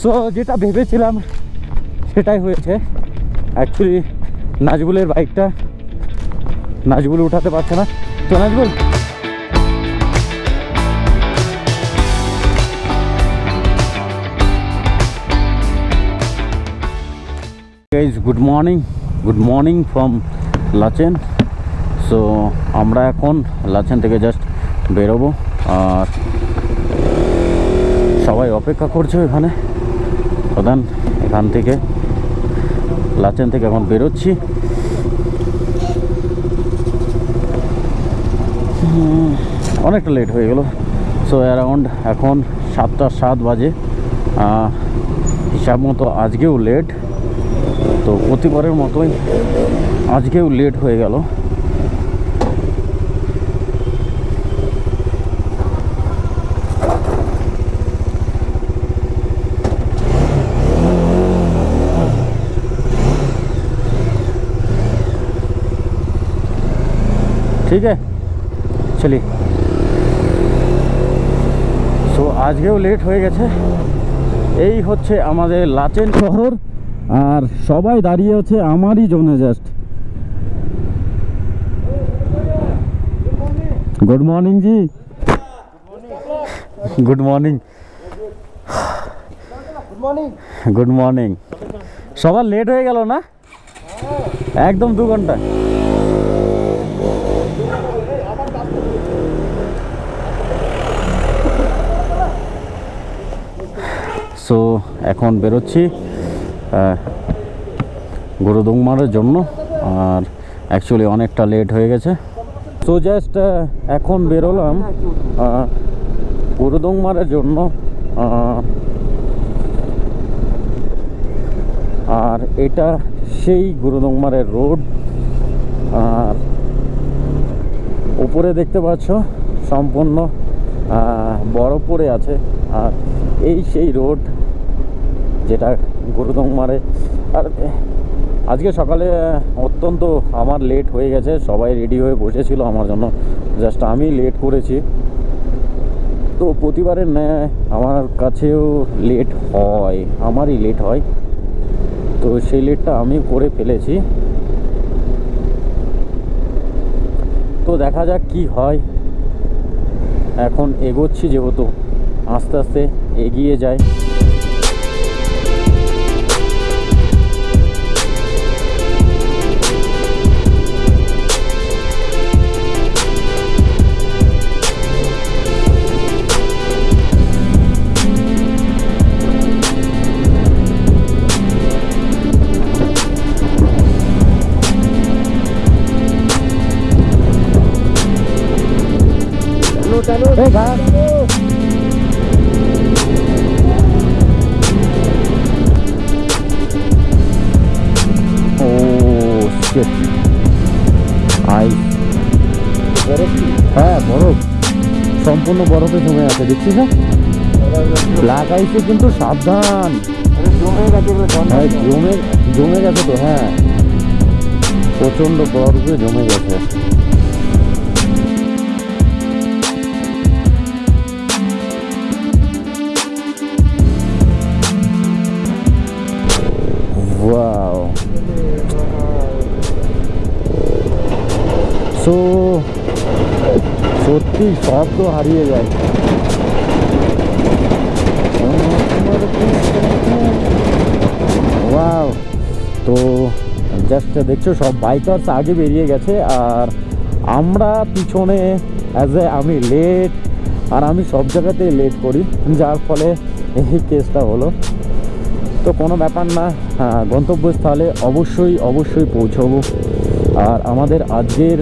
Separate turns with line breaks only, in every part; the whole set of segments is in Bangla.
সো যেটা ভেবেছিলাম, সেটাই হয়েছে। অ্যাকচুয়ালি নাজবুলের বাইকটা নাজবুল উঠাতে পারছে না। তো Nazbul? Guys good morning good morning from Lachen so আমরা এখন লাচেন থেকে জাস্ট বেরোবো। আর সবাই অপেক্ষা করছে এখানে প্রধান এখান থেকে, লাচেন থেকে এখন বেরোচ্ছি। অনেকটা লেট হয়ে গেল। সো অ্যারাউন্ড এখন সাতটা সাত বাজে। হিসাব মতো আজকেও লেট তো প্রতিবারের মতোই আজকেও লেট হয়ে গেল। ঠিক আছে চলি সো আজকেও লেট হয়ে গেছে। এই হচ্ছে আমাদের লাচেন শহর আর সবাই দাঁড়িয়ে আছে আমারই জন্য just good morning ji good morning good morning সবার লেট হয়ে গেল না? একদম দু ঘণ্টা। সো এখন বেরোচ্ছি গুরুদুংমারের জন্য, আর অ্যাকচুয়ালি অনেকটা লেট হয়ে গেছে। তো জাস্ট এখন বেরোলাম গুরুদুংমারের জন্য আর এটা সেই গুরুদুংমারের রোড আর উপরে দেখতে পাচ্ছ, সম্পূর্ণ বরফ পড়ে আছে, আর এই সেই রোড যেটা গুরুদংমারে আর আজকে সকালে অত্যন্ত আমার লেট হয়ে গেছে, সবাই রেডি হয়ে বসেছিল আমার জন্য। জাস্ট আমি লেট করেছি। তো প্রতিবারের ন্যায় আমার কাছেও লেট হয়, আমারই লেট হয়। তো সেই লেটটা আমি করে ফেলেছি। তো দেখা যাক কি হয়। এখন এগোচ্ছি যেহেতু আস্তে আস্তে এগিয়ে যায় শিট আইস হ্যাঁ বরফ। সম্পূর্ণ বরফে জমে আছে দেখছিস না? ব্ল্যাক আইসে কিন্তু সাবধান। হ্যাঁ জমে জমে গেছে তো হ্যাঁ। প্রচণ্ড বরফে জমে গেছে। সব তো হারিয়ে যায়। তো জাস্ট দেখছ সব বাইকার্স আগে বেরিয়ে গেছে আর আমরা পিছনে অ্যাজ এ আমি লেট আর আমি সব জায়গাতেই লেট করি যার ফলে এই কেসটা হলো। তো কোনো ব্যাপার না হ্যাঁ, গন্তব্যস্থলে অবশ্যই অবশ্যই পৌঁছবো। আর আমাদের আজকের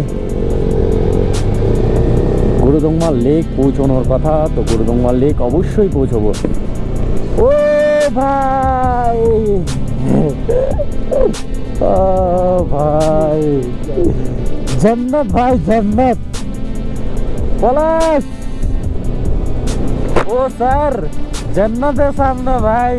গুরুদংমা লেক পৌঁছানোর কথা, তো গুরুদংমা লেক অবশ্যই পৌঁছবো। ও ভাই! ভাই! জন্নত ভাই, জন্নত! পলাশ! ও স্যার, জন্নতের সামনে ভাই!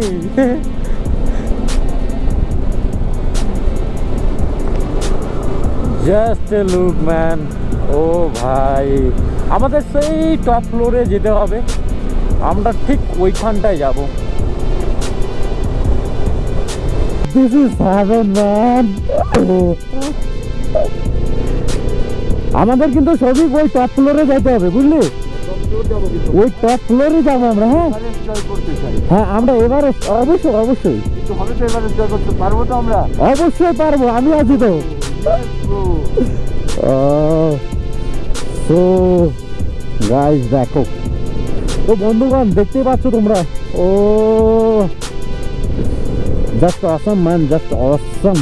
জাস্ট লুক ম্যান ও ভাই! আমাদের সেই টপ ফ্লোরে যেতে হবে। আমরা ঠিক ওইখানটায় যাব। দিস ইজ হ্যাভেন ম্যান আমাদের কিন্তু সবই ওই টপ ফ্লোরে যেতে হবে বুঝলি? ওই টপ ফ্লোরে যাব আমরা হ্যাঁ? হ্যাঁ আমরা এবারে অবশ্যই অবশ্যই।
পারব তো আমরা
অবশ্যই পারব আমি আছি তো। সো গাইস দেখো। তো বন্ধুগণ দেখতেই পাচ্ছ তোমরা? ও just awesome man just awesome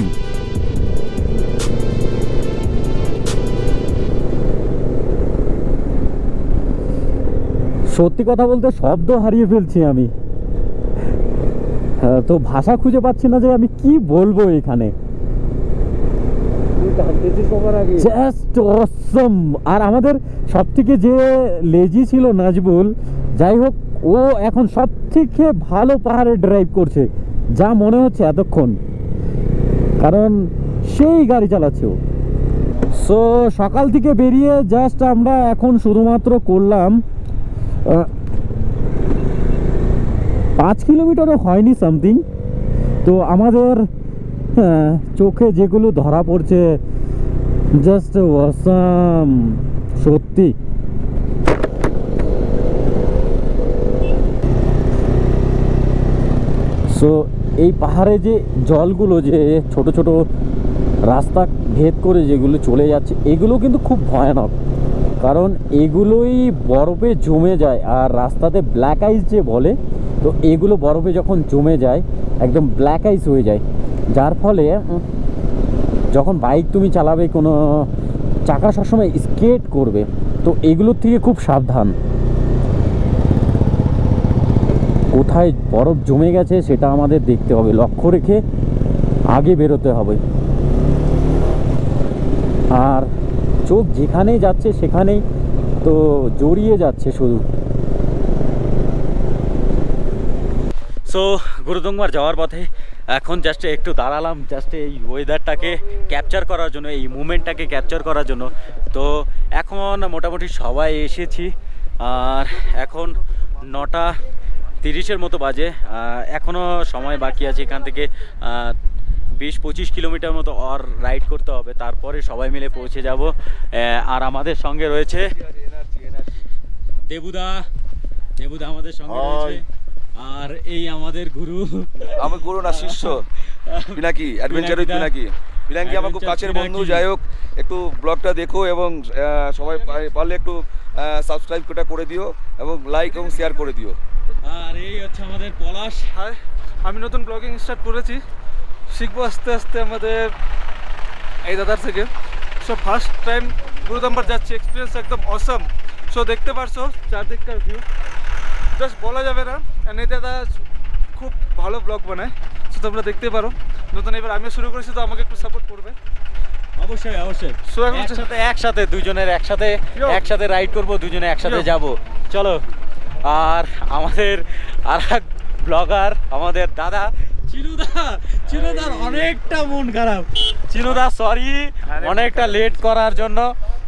সত্যি কথা বলতে শব্দ হারিয়ে ফেলছি আমি। হ্যাঁ, তো ভাষা খুঁজে পাচ্ছি না যে আমি কি বলব এখানে। জাস্ট অসম আর আমাদের সব থেকে যে লেজি ছিল নাজবুল, যাই হোক, ও এখন সব থেকে ভালো পাহাড়ে ড্রাইভ করছে, যা মনে হচ্ছে এতক্ষণ। কারণ সেই গাড়ি চালাচ্ছে ও। সো সকাল থেকে বেরিয়ে জাস্ট আমরা এখন শুধুমাত্র করলাম পাঁচ কিলোমিটারও হয়নি সামথিং তো আমাদের চোখে যেগুলো ধরা পড়ছে জাস্ট ওয়াসাম সত্যি। সো এই পাহাড়ে যে জলগুলো, যে ছোট ছোট রাস্তা ভেদ করে যেগুলো চলে যাচ্ছে, এগুলো কিন্তু খুব ভয়ানক। কারণ এগুলোই বরফে জমে যায়, আর রাস্তাতে ব্ল্যাক আইস যে বলে, তো এগুলো বরফে যখন জমে যায়, একদম ব্ল্যাক আইস হয়ে যায়। যার ফলে যখন বাইক তুমি চালাবে, কোনো চাকা সবসময় স্কেট করবে, তো এগুলোর থেকে খুব সাবধান। কোথায় বরফ জমে গেছে, সেটা আমাদের দেখতে হবে। লক্ষ্য রেখে আগে বেরোতে হবে। আর চোখ যেখানেই যাচ্ছে, সেখানেই তো জড়িয়ে যাচ্ছে শুধু। সো গুরুদুংমার যাওয়ার পথে এখন জাস্ট একটু দাঁড়ালাম জাস্ট এই ওয়েদারটাকে ক্যাপচার করার জন্য এই মুমেন্টটাকে ক্যাপচার করার জন্য। তো এখন মোটামুটি সবাই এসেছি আর এখন নটা তিরিশের মতো বাজে এখনও সময় বাকি আছে এখান থেকে বিশ পঁচিশ কিলোমিটার মতো অর রাইড করতে হবে তারপরে সবাই মিলে পৌঁছে যাব। আর আমাদের সঙ্গে রয়েছে দেবুদা দেবুদা আমাদের সঙ্গে রয়েছে। আর এই আমাদের গুরু।
আমার গুরু না শিষ্য। Pinaki adventure with Pinaki. Pinaki আমার খুব কাছের বন্ধু যাই হোক একটু ব্লগটা দেখো এবং সবাই পারলে একটু সাবস্ক্রাইব করে দিও এবং লাইক এবং শেয়ার করে দিও।
আর এই হচ্ছে আমাদের পলাশ।
হাই আমি নতুন ব্লগিং স্টার্ট করেছি। শিখব আস্তে আস্তে আমাদের এই দাদার থেকে। সো ফার্স্ট টাইম গুরুদাম্বার যাচ্ছি এক্সপিরিয়েন্স একদম অসম সো দেখতে পারছ চারদিককার ভিউ জাস্ট বলা যাবে না। এই দাদা খুব ভালো ব্লগ বানায়। সো তোমরা দেখতে পারো। নতুন এবার আমিও শুরু করেছি তো আমাকে একটু সাপোর্ট করবে।
অবশ্যই অবশ্যই।
So, এখন
একসাথে একসাথে দুজনের একসাথে একসাথে রাইড করব দুজনে একসাথে. যাব। চলো। আর আমাদের আর এক ব্লগার আমাদের দাদা। চিনুদা চিনুদার অনেকটা মন খারাপ। চিনুদা সরি অনেকটা লেট করার জন্য।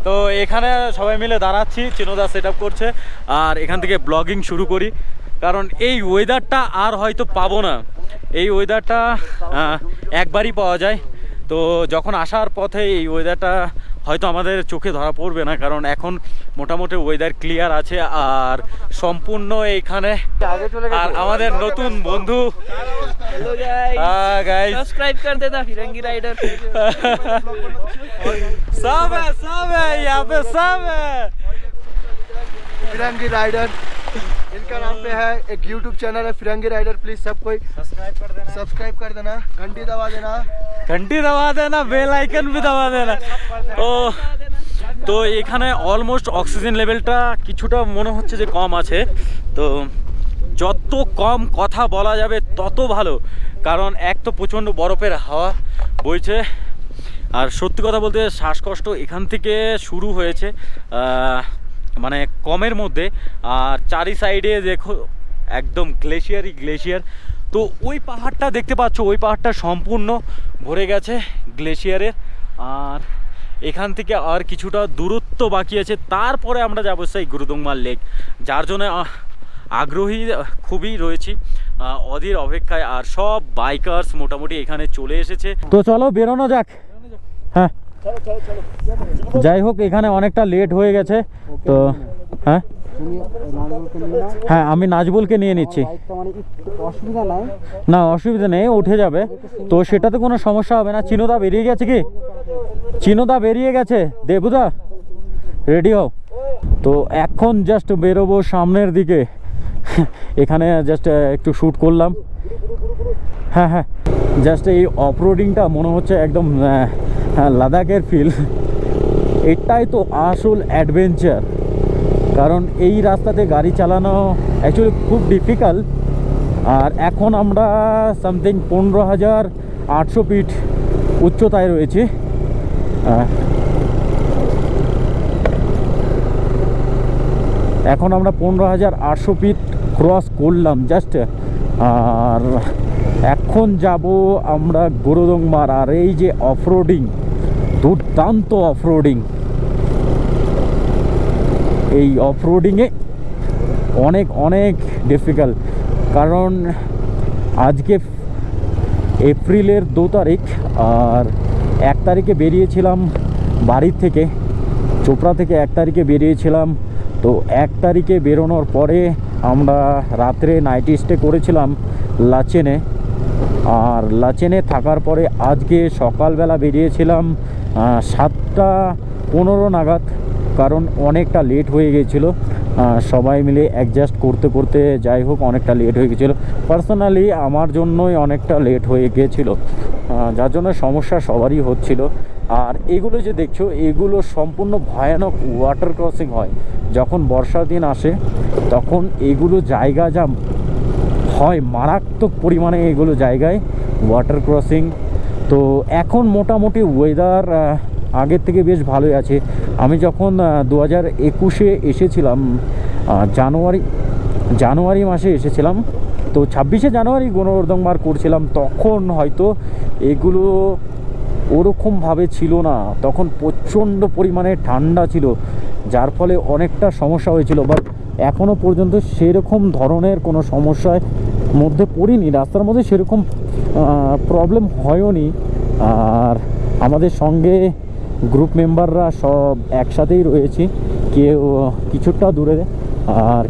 তো এখানে সবাই মিলে দাঁড়াচ্ছি, চিনোদা সেট করছে। আর এখান থেকে ব্লগিং শুরু করি। কারণ এই ওয়েদারটা আর হয়তো পাবো না। এই ওয়েদারটা একবারই পাওয়া যায়। তো যখন আসার পথে এই ওয়েদারটা হয়তো আমাদের চোখে ধরা পড়বে না কারণ এখন মোটামুটি ওয়েদার ক্লিয়ার আছে আর সম্পূর্ণ এইখানে আর আমাদের নতুন বন্ধু।
সাবস্ক্রাইব কর দেনা फिरंगी राइडर
इनका नाम पे है एक यूट्यूब चैनल है फिरंगी राइडर प्लीज सब कोई सब्सक्राइब कर देना घंटी दबा देना
ঘন্টি দবা দেনা বেল আইকন भी দবা দেনা ও তো এখানে অলমোস্ট অক্সিজেন লেভেলটা কিছুটা মনে হচ্ছে যে কম আছে তো যত কম কথা বলা যাবে তত ভালো কারণ এক তো প্রচণ্ড বরফের হাওয়া বইছে আর সত্যি কথা বলতে শ্বাসকষ্ট এখান থেকে শুরু হয়েছে আহ, মানে কমের মধ্যে আর চারি সাইডে দেখো একদম গ্লেশিয়ারই গ্লেশিয়ার। তো ওই পাহাড়টা দেখতে পাচ্ছ ওই পাহাড়টা সম্পূর্ণ ভরে গেছে গ্লেশিয়ারের। আর এখান থেকে আর কিছুটা দূরত্ব বাকি আছে। তারপরে আমরা যাব সেই গুরুদংমার লেক যার জন্য আগ্রহী খুবই রয়েছি অধীর অপেক্ষায়। আর সব বাইকার্স মোটামুটি এখানে চলে এসেছে। তো চলো বেরোনো যাক। হ্যাঁ। যাই হোক, এখানে অনেকটা লেট হয়ে গেছে, তো হ্যাঁ? হ্যাঁ আমি নাজবুলকে নিয়ে নিচ্ছি। না, অসুবিধা নেই উঠে যাবে। তো সেটাতে কোনো সমস্যা হবে না। চিনোদা বেরিয়ে গেছে কি? চিনোদা বেরিয়ে গেছে। দেবুদা রেডি হও। তো এখন জাস্ট বেরোবো সামনের দিকে। এখানে জাস্ট একটু শ্যুট করলাম। হ্যাঁ হ্যাঁ। জাস্ট এই অফরোডিংটা মনে হচ্ছে একদম হ্যাঁ, লাদাখের ফিল এটাই তো আসল অ্যাডভেঞ্চার কারণ এই রাস্তাতে গাড়ি চালানো অ্যাকচুয়ালি খুব ডিফিকাল্ট আর এখন আমরা সামথিং পনেরো হাজার আটশো ফিট উচ্চতায় রয়েছি। এখন আমরা পনেরো হাজার আটশো ফিট ক্রস করলাম জাস্ট আর এখন যাব আমরা গুরুদংমার আর এই যে অফরোডিং দুর্দান্ত অফরোডিং এই অফরোডিংয়ে অনেক অনেক ডিফিকাল্ট কারণ আজকে এপ্রিলের দু তারিখ, আর এক তারিখে বেরিয়েছিলাম বাড়ির থেকে, চোপড়া থেকে এক তারিখে বেরিয়েছিলাম। তো এক তারিখে বেরোনোর পরে আমরা রাত্রে নাইট স্টে করেছিলাম লাচেনে। আর লাচেনে থাকার পরে আজকে সকালবেলা বেরিয়েছিলাম সাতটা পনেরো নাগাদ কারণ অনেকটা লেট হয়ে গিয়েছিল। আহ, সবাই মিলে অ্যাডজাস্ট করতে করতে যাই হোক, অনেকটা লেট হয়ে গেছিল। পার্সোনালি আমার জন্যই অনেকটা লেট হয়ে গিয়েছিল যার জন্য সমস্যা সবারই হচ্ছিল। আর এগুলো যে দেখছ, এগুলো সম্পূর্ণ ভয়ানক ওয়াটার ক্রসিং হয়। যখন বর্ষার দিন আসে, তখন এগুলো জায়গা যা হয়, মারাত্মক পরিমাণে এগুলো জায়গায় ওয়াটার ক্রসিং তো এখন মোটামুটি ওয়েদার আগের থেকে বেশ ভালোই আছে। আমি যখন দু হাজার একুশে এসেছিলাম জানুয়ারি জানুয়ারি মাসে এসেছিলাম, তো ছাব্বিশে জানুয়ারি গণবর্ধনবার করছিলাম, তখন হয়তো এগুলো ওরকমভাবে ছিল না। তখন প্রচণ্ড পরিমাণে ঠান্ডা ছিল, যার ফলে অনেকটা সমস্যা হয়েছিল বাট এখনও পর্যন্ত সেরকম ধরনের কোনো সমস্যার মধ্যে পড়িনি। রাস্তার মধ্যে সেরকম প্রবলেম হয়ওনি। আর আমাদের সঙ্গে গ্রুপ মেম্বাররা সব একসাথেই রয়েছি। কেউ কিছুটা দূরে আর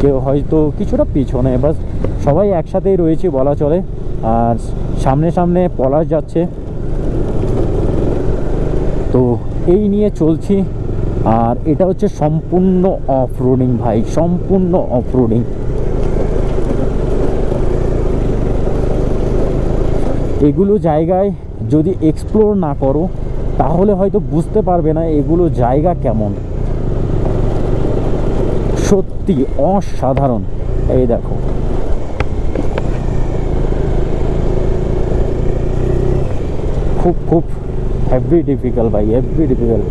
কেউ হয়তো কিছুটা পিছনে, বাস সবাই একসাথেই রয়েছে বলা চলে। আর সামনে সামনে পলাশ যাচ্ছে। তো এই নিয়ে চলছি। আর এটা হচ্ছে সম্পূর্ণ অফ রোডিং ভাই, সম্পূর্ণ অফ রোডিং এগুলো জায়গায় যদি এক্সপ্লোর না করো, তাহলে হয়তো বুঝতে পারবে না এগুলো জায়গা কেমন। সত্যি অসাধারণ। এই দেখো। খুব খুব হেভি ডিফিকাল্ট ভাই হেভি ডিফিকাল্ট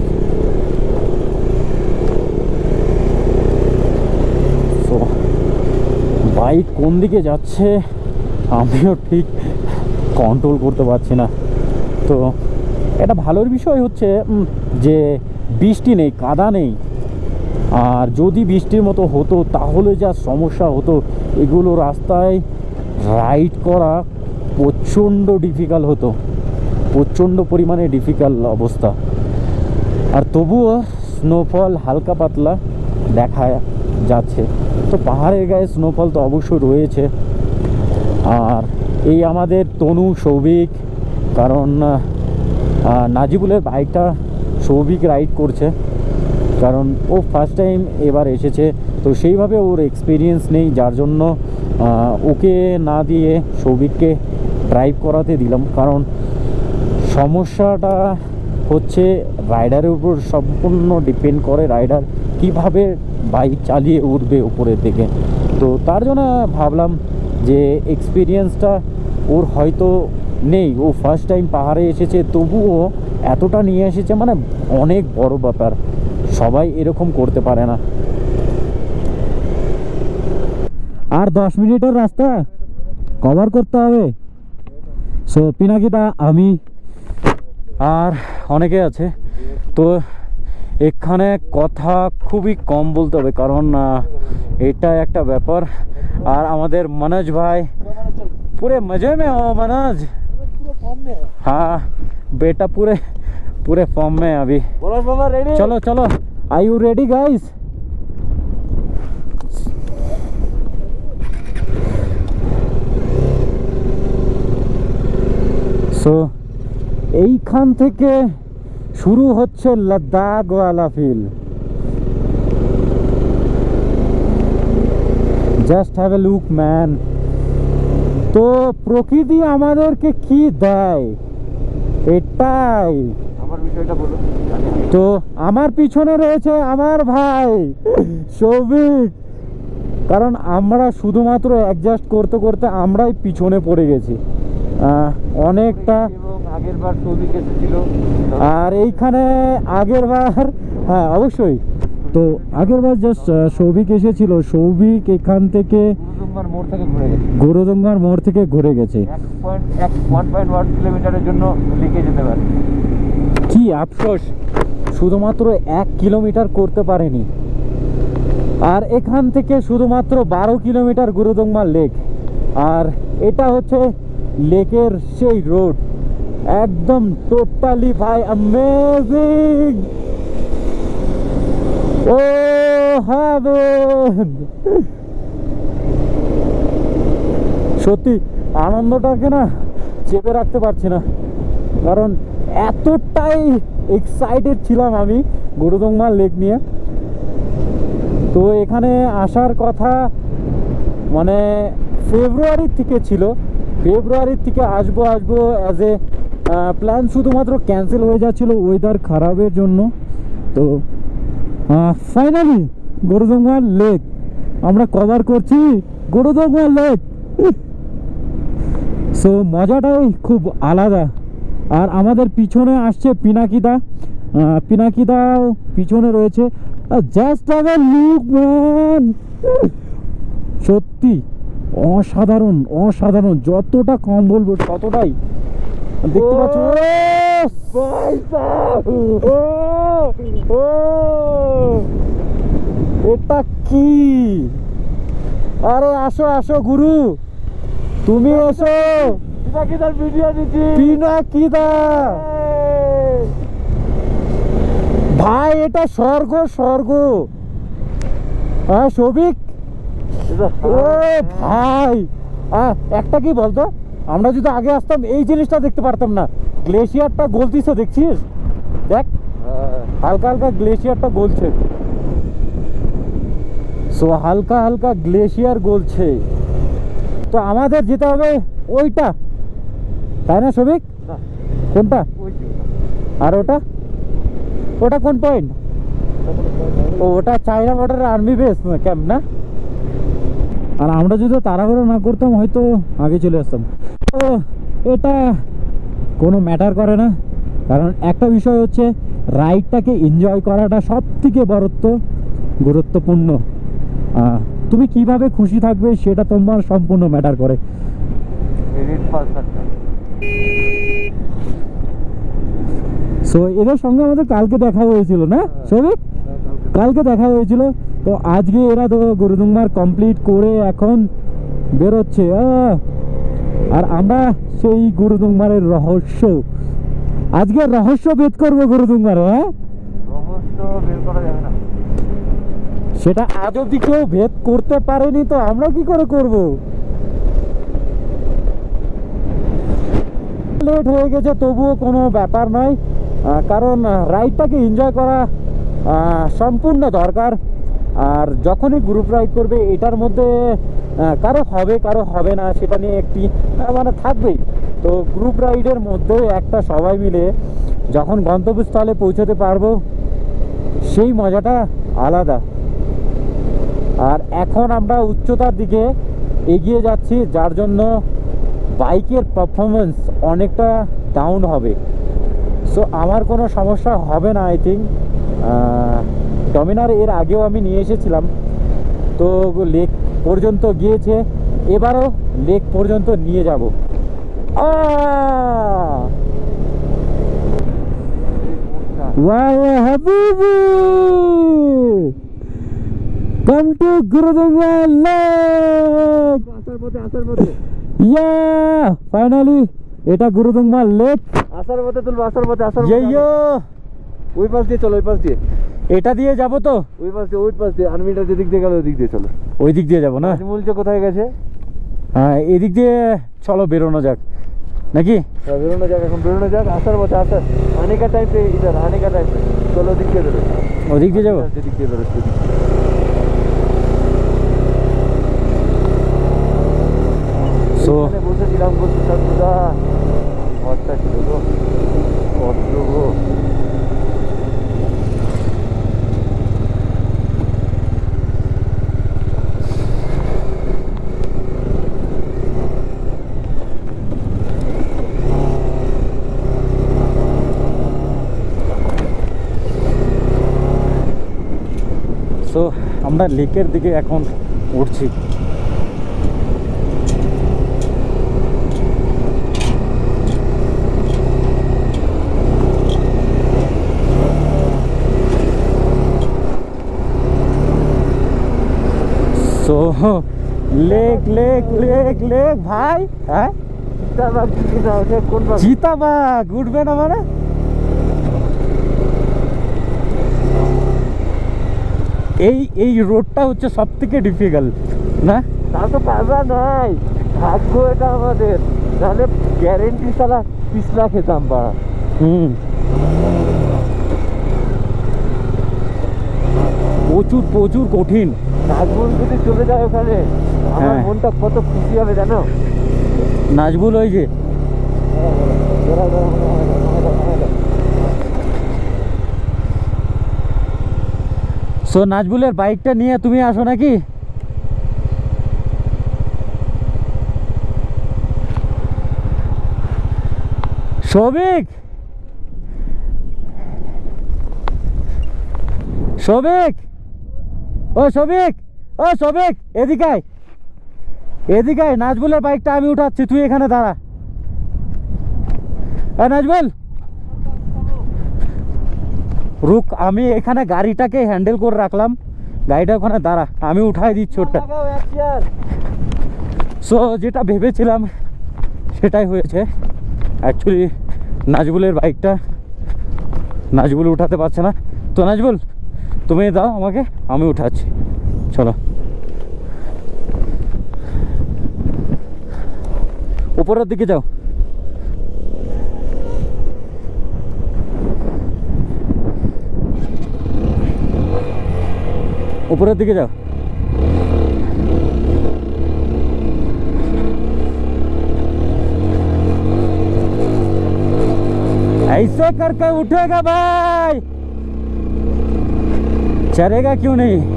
বাইক কোন দিকে যাচ্ছে? আমিও ঠিক কন্ট্রোল করতে পারছি না। তো এটা ভালোর বিষয় হচ্ছে যে বৃষ্টি নেই, কাদা নেই। আর যদি বৃষ্টির মতো হতো, তাহলে যা সমস্যা হতো, এগুলো রাস্তায় রাইড করা প্রচণ্ড ডিফিকাল্ট হতো। প্রচণ্ড পরিমাণে ডিফিকাল্ট অবস্থা। আর তবুও স্নোফল হালকা পাতলা দেখা যাচ্ছে। তো পাহাড়ের গায়ে স্নোফল তো অবশ্যই রয়েছে। আর এই আমাদের তনু, সৌভিক, কারণ নাজিবুলের বাইকটা সৌভিক রাইড করছে। কারণ ও ফার্স্ট টাইম এবার এসেছে, তো সেইভাবে ওর এক্সপিরিয়েন্স নেই, যার জন্য ওকে না দিয়ে সৌভিককে ড্রাইভ করাতে দিলাম। কারণ সমস্যাটা হচ্ছে রাইডারের উপর সম্পূর্ণ ডিপেন্ড করে রাইডার কীভাবে বাইক চালিয়ে উঠবে উপরের দিকে। তো তার জন্য ভাবলাম যে এক্সপিরিয়েন্সটা ওর হয়তো নেই। ও ফার্স্ট টাইম পাহাড়ে এসেছে, তবুও এতটা নিয়ে এসেছে মানে অনেক বড় ব্যাপার। সবাই এরকম করতে পারে না। আর দশ মিনিটের রাস্তা কভার করতে হবে। সো পিনাকিতা আমি আর অনেকে আছে। তো এখানে কথা খুবই কম বলতে হবে, কারণ এটা একটা ব্যাপার। আর আমাদের মনোজ ভাই पूरे मजे में हो मनोज हाँ बेटा पूरे पूरे फॉर्म में है अभी चलो चलो are you ready guys so এইখান থেকে শুরু হচ্ছে লাদাখওয়ালা feel just have a look man তো প্রকৃতি আমাদেরকে কি দেয়? এটাই।
আমার বিষয়টা বলো
তো আমার পিছনে রয়েছে আমার ভাই সৌভিক। কারণ আমরা শুধুমাত্র অ্যাডজাস্ট করতে করতে আমরাই পিছনে পড়ে গেছি। অনেকটা
আগের বার সৌভিক এসেছিল।
আর এইখানে আগের বার হ্যাঁ অবশ্যই। তো আগের বার জাস্ট সৌভিক এসেছিল। সৌভিক এখান থেকে
গুরুদুম্বার মোড় থেকে ঘুরে গেছে। কিলোমিটারের জন্য যেতে পারে।
কি আফসোস! শুধুমাত্র এক কিলোমিটার করতে পারেনি। আর এখান থেকে শুধুমাত্র বারো কিলোমিটার গুরুদংমা লেক আর এটা হচ্ছে লেকের সেই রোড একদম টোটালি ভাই অ্যামেজিং সত্যি, আনন্দটাকে না চেপে রাখতে পারছি না। কারণ এতটাই এক্সাইটেড ছিলাম আমি গুরুদংমা লেক নিয়ে। তো এখানে আসার কথা মানে ফেব্রুয়ারির থেকে ছিল। ফেব্রুয়ারির থেকে আসব আসব অ্যাজ এ প্ল্যান শুধুমাত্র ক্যান্সেল হয়ে যাচ্ছিল ওয়েদার খারাপের জন্য। তো ফাইনালি গরুদঙ্গা লেক আমরা কভার করছি গরুদঙ্গা লেক সো মজাটাই খুব আলাদা। আর আমাদের পিছনে আসছে পিনাকিদা। আহ, পিনাকিদাও পিছনে রয়েছে। জাস্ট এ লুক ম্যান সত্যি অসাধারণ অসাধারণ। যতটা কম বলব ততটাই। দেখতে পাচ্ছ? এটা কি? আরে আসো আসো গুরু। তুমি এসো।
পিনাকিদার ভিডিও নিচ্ছি
পিনাকিদা ভাই এটা স্বর্গ স্বর্গ। হ্যাঁ সবিক ও ভাই। একটা কি বলতো? আমরা যদি আগে আসতাম এই জিনিসটা দেখতে পারতাম না। গ্লেশিয়ারটা গলতিছে দেখছিস? দেখ হালকা হালকা গ্লেশিয়ারটা গলছে। সো হালকা হালকা গ্লেশিয়ার গলছে। তো আমাদের যেতে হবে ওইটা। তাই না সবিক কোনটা? আর ওটা? ওটা কোন পয়েন্ট ও ওটা চাইনা বর্ডারের আর্মি বেস ক্যাম্প না? আর আমরা যদি তাড়াহুড়ো না করতাম হয়তো আগে চলে আসতাম। তো এটা কোনো ম্যাটার করে না। কারণ একটা বিষয় হচ্ছে রাইডটাকে এনজয় করাটা সব থেকে বড়ত্ব গুরুত্বপূর্ণ তুমি কীভাবে খুশি থাকবে সেটা তোমার সম্পূর্ণ ম্যাটার করে। সো এদের সঙ্গে আমাদের কালকে দেখা হয়েছিল না সবিক কালকে দেখা হয়েছিল। তো আজকে এরা তো গুরুদুম্বার কমপ্লিট করে এখন বেরোচ্ছে। আহ! আর আমরা সেই গুরুদুম্বারের রহস্য। আজকে রহস্য ভেদ করব গুরুদুম্বার হ্যাঁ?
রহস্য বের করা যাবে না।
সেটা আজ অব্দি কেউ ভেদ করতে পারেনি তো আমরা কি করে করব? লেট হয়ে গেছে তবুও কোনো ব্যাপার নয়। কারণ রাইডটাকে এনজয় করা আহ, সম্পূর্ণ দরকার। আর যখনই গ্রুপ রাইড করবে এটার মধ্যে কারও হবে কারও হবে না, সেটা নিয়ে একটি মানে থাকবেই। তো গ্রুপ রাইডের মধ্যে একটা সবাই মিলে যখন গন্তব্যস্থলে পৌঁছাতে পারব, সেই মজাটা আলাদা। আর এখন আমরা উচ্চতার দিকে এগিয়ে যাচ্ছি, যার জন্য বাইকের পারফরমেন্স অনেকটা ডাউন হবে। সো আমার কোনো সমস্যা হবে না আই থিঙ্ক ডমিনার এর আগেও আমি নিয়ে এসেছিলাম। তো লেক পর্যন্ত গিয়েছে এবারও লেক পর্যন্ত নিয়ে যাব! Come to Lake! Yeah! Finally, এটা গুরুদুংমা লেক
আসার পথে তুলবো আসার পথে আসার ওই পাশ দিয়ে চলো ওই পাশ দিয়ে।
এটা দিয়ে যাব তো?
ওই পাশ দিয়ে ওই পাশ দিয়ে আর্মিটা যেদিক দিয়ে গেল ওই দিক দিয়ে চলো।
ওই দিক দিয়ে যাব না?
আজমল কোথায় গেছে?
হ্যাঁ এদিক দিয়ে চলো বেরোনো যাক। নাকি?
হ্যাঁ, বেরোনো যাক এখন বেরোনো যাক আসার পথে আসার। আনেকা টাইম পে ইধার আনেকা টাইম চলো ওদিক দিয়ে বেরো
ওদিক দিয়ে যাব?
যেদিক দিয়ে বেরো
দিয়ে আমরা লেকের দিকে এখন উঠছি। So lake lake lake lake ভাই হ্যাঁ?
চিতাবাঘ
চিতাবাঘ উঠবে না মানে? এই এই রোডটা হচ্ছে সব থেকে ডিফিকাল্ট না?
তা তো পাবা নাই। ভাগ্য এটা আমাদের। নাহলে গ্যারেন্টি সালা পিছলা খেতাম পাড়া
হুম। প্রচুর প্রচুর কঠিন।
নাজবুল যদি চলে যায় ওখানে আমার
হ্যাঁ।
মনটা কত খুশি হবে জানো?
নাজবুল ওই যে। সো নাজবুলের বাইকটা নিয়ে তুমি আসো নাকি? সৌভিক সৌভিক ও সৌভিক ও সৌভিক এদিকে আয়। এদিকে নাজবুলের বাইকটা আমি উঠাচ্ছি, তুই এখানে দাঁড়া। নাজবুল! রুক, আমি এখানে গাড়িটাকে হ্যান্ডেল করে রাখলাম। গাড়িটা ওখানে, দাঁড়া, আমি উঠাই দিচ্ছি ওটা। সো যেটা ভেবেছিলাম, সেটাই হয়েছে। অ্যাকচুয়ালি নাজবুলের বাইকটা নাজবুল উঠাতে পারছে না। তো নাজবুল, তুমি দাও আমাকে, আমি উঠাচ্ছি। চলো। উপরের দিকে যাও। উপরের দিকে যাও ऐसे करके उठेगा भाई चलेगा क्यों नहीं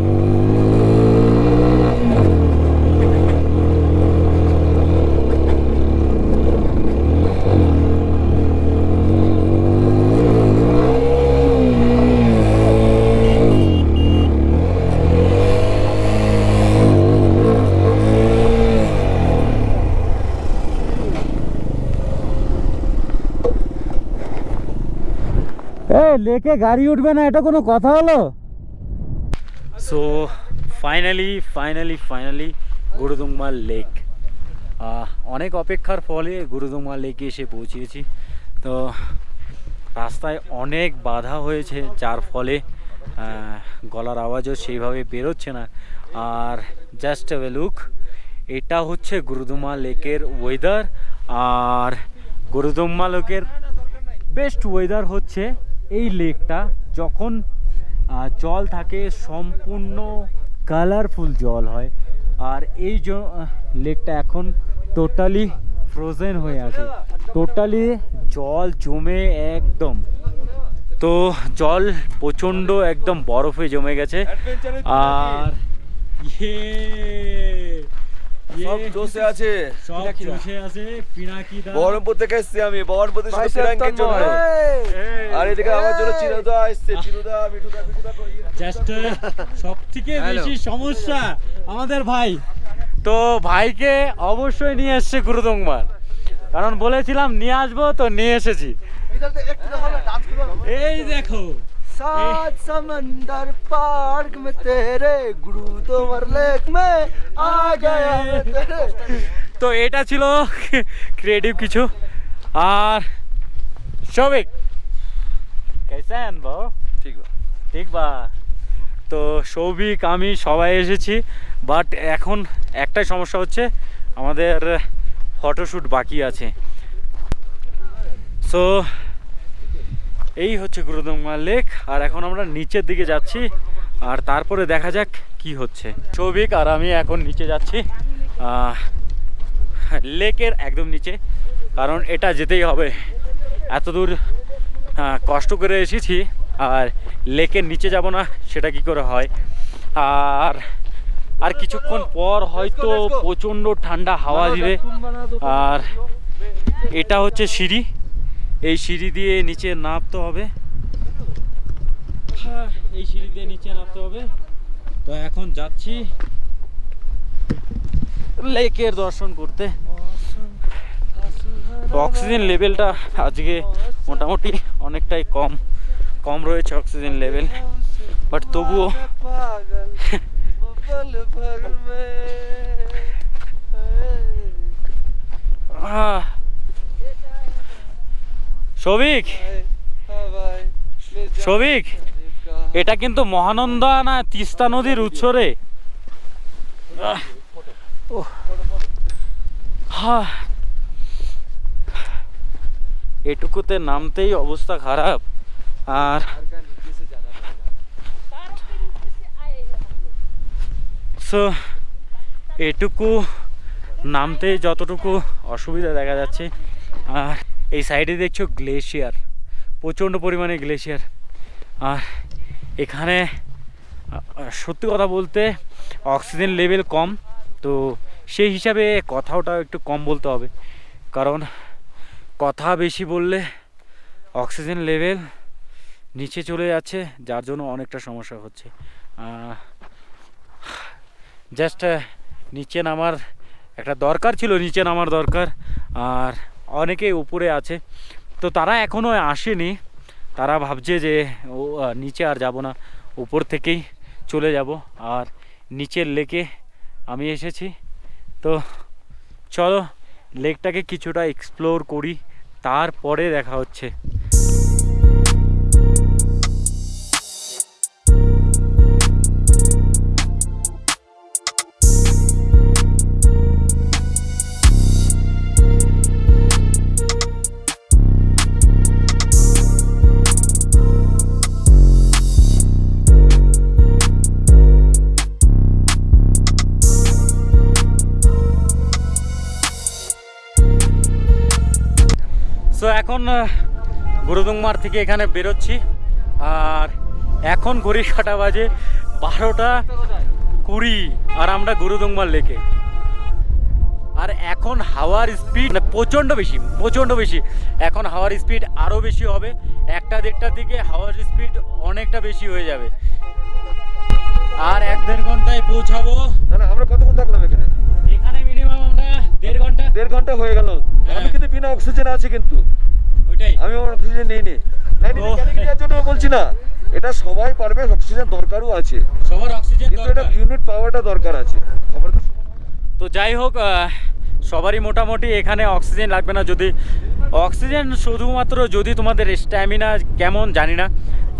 লেকে গাড়ি উঠবে না, এটা কোনো কথা হলো? So finally finally finally Gurudongmar lake অনেক অপেক্ষার ফলে গুরুদুংমা লেকে এসে পৌঁছিয়েছি তো, রাস্তায় অনেক বাধা হয়েছে, যার ফলে গলার আওয়াজও সেইভাবে বেরোচ্ছে না। আর জাস্ট এ লুক এটা হচ্ছে গুরুদুমা লেকের ওয়েদার আর গুরুদুম্মা লেকের বেস্ট ওয়েদার হচ্ছে এই লেকটা যখন জল থাকে সম্পূর্ণ কালারফুল জল হয়। আর এই জ- লেকটা এখন টোটালি ফ্রোজেন হয়ে আছে। টোটালি জল জমে একদম। তো জল প্রচণ্ড একদম বরফে জমে গেছে। আর ইয়ে!
বহরমপুর থেকে আমি আর এদিকে জন্য
বেশি সমস্যা আমাদের ভাই। তো ভাইকে অবশ্যই নিয়ে এসছে গুরুদংমার কারণ বলেছিলাম নিয়ে আসব তো নিয়ে এসেছি। এই দেখো
सात समंदर पार्क में तेरे गुरु तो लेक में आ गया मैं तेरे
তো এটা ছিল ক্রিয়েটিভ কিছু আর সবিক কেসেন বউ
ঠিক আছে
ঠিক বা তো সৌভিক আমি সবাই এসেছি বাট এখন একটাই সমস্যা হচ্ছে আমাদের ফটোশ্যুট বাকি আছে সো এই হচ্ছে গুরুদমা লেক আর এখন আমরা নিচের দিকে যাচ্ছি আর তারপরে দেখা যাক কি হচ্ছে। সৌভিক আর আমি এখন নিচে যাচ্ছি লেকের একদম নিচে কারণ এটা যেতেই হবে। এত দূর কষ্ট করে এসেছি আর লেকের নিচে যাব না সেটা কি করে হয়? আর আর কিছুক্ষণ পর হয়তো প্রচণ্ড ঠান্ডা হাওয়া দিবে। আর এটা হচ্ছে সিঁড়ি। এই সিঁড়ি দিয়ে নিচে নামতে হবে। হ্যাঁ, এই সিঁড়ি দিয়ে নিচে নামতে হবে। তো এখন যাচ্ছি লেকের দর্শন করতে। অক্সিজেন লেভেলটা আজকে মোটামুটি অনেকটাই কম কম রয়েছে অক্সিজেন লেভেল। বাট তবুও আহ
সবিক
সবিক এটা কিন্তু মহানন্দা না তিস্তা নদীর উৎসরে এটুকুতে নামতেই অবস্থা খারাপ। আর সো, এটুকু নামতে যতটুকু অসুবিধা দেখা যাচ্ছে, আর এই সাইডে দেখছ গ্লেশিয়ার, প্রচণ্ড পরিমাণে গ্লেশিয়ার। আর এখানে সত্যি কথা বলতে অক্সিজেন লেভেল কম, তো সেই হিসাবে কথাটাও একটু কম বলতে হবে। কারণ কথা বেশি বললে অক্সিজেন লেভেল নিচে চলে যাচ্ছে, যার জন্য অনেকটা সমস্যা হচ্ছে। জাস্ট নিচে নামার একটা দরকার ছিল, নিচে নামার দরকার। আর অনেকে উপরে আছে। তো তারা এখনও আসেনি। তারা ভাবছে যে, ও নিচে আর যাব না। উপর থেকেই চলে যাব। আর নিচের লেকে আমি এসেছি। তো চলো, লেকটাকে কিছুটা এক্সপ্লোর করি। তারপরে দেখা হচ্ছে। এখন গুরুদুংমার থেকে এখানে বেরোচ্ছি। আর এখন ঘড়ি কাটা বাজে বারোটা কুড়ি আর আমরা গুরুদুংমার লেকে। আর এখন হাওয়ার স্পিড প্রচণ্ড বেশি প্রচণ্ড বেশি। এখন হাওয়ার স্পিড আরও বেশি হবে একটা দেড়টার দিকে হাওয়ার স্পিড অনেকটা বেশি হয়ে যাবে। আর এক দেড় ঘন্টায় পৌঁছাবো।
আমরা কতক্ষণ থাকলাম এখানে?
এখানে মিনিমাম আমরা দেড় ঘণ্টা।
দেড় ঘণ্টা হয়ে গেল।
হ্যাঁ।
আমি কিন্তু বিনা অক্সিজেন আছি কিন্তু। আমি আমার অক্সিজেন নিইনি না। জন্য বলছি না। এটা সবাই পারবে অক্সিজেন দরকারও আছে।
সবার অক্সিজেন
কিন্তু এটা ইউনিট পাওয়াটা দরকার আছে। তো
যাই হোক সবারই মোটামুটি এখানে অক্সিজেন লাগবে না। যদি অক্সিজেন শুধুমাত্র যদি তোমাদের স্ট্যামিনা কেমন জানি না।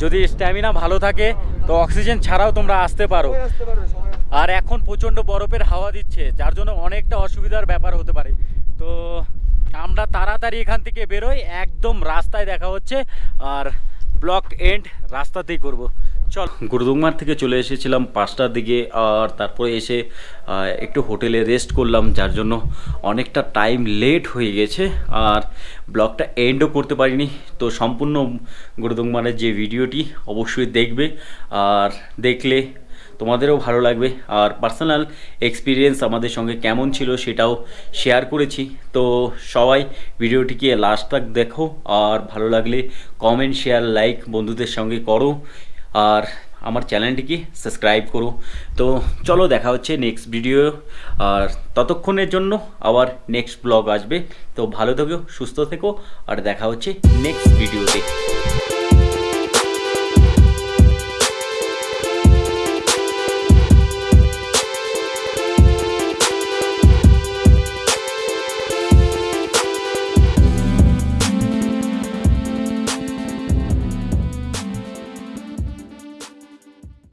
যদি স্ট্যামিনা ভালো থাকে তো অক্সিজেন ছাড়াও তোমরা আসতে পারো। আর এখন প্রচণ্ড বরফের হাওয়া দিচ্ছে যার জন্য অনেকটা অসুবিধার ব্যাপার হতে পারে। তো আমরা তাড়াতাড়ি এখান থেকে বেরোই, একদম রাস্তায় দেখা হচ্ছে, আর ব্লক এন্ড রাস্তাতেই করব। চল। গুরুদুমার থেকে চলে এসেছিলাম পাঁচটার দিকে, আর তারপরে এসে একটু হোটেলে রেস্ট করলাম, যার জন্য অনেকটা টাইম লেট হয়ে গেছে, আর ব্লগটা এন্ডও করতে পারিনি। তো সম্পূর্ণ গুরুদুমারের যে ভিডিওটি, অবশ্যই দেখবে, আর দেখলে তোমাদেরও ভালো লাগবে। আর পার্সোনাল এক্সপিরিয়েন্স আমাদের সঙ্গে কেমন ছিল সেটাও শেয়ার করেছি। তো সবাই ভিডিওটিকে লাস্ট তক দেখো। আর ভালো লাগলে কমেন্ট শেয়ার লাইক বন্ধুদের সঙ্গে করো। আর আমার চ্যানেলটিকে সাবস্ক্রাইব করো। তো চলো দেখা হচ্ছে নেক্সট ভিডিও আর ততক্ষণের জন্য আবার নেক্সট ব্লগ আসবে। তো ভালো থেকো, সুস্থ থেকো। আর দেখা হচ্ছে নেক্সট ভিডিওতে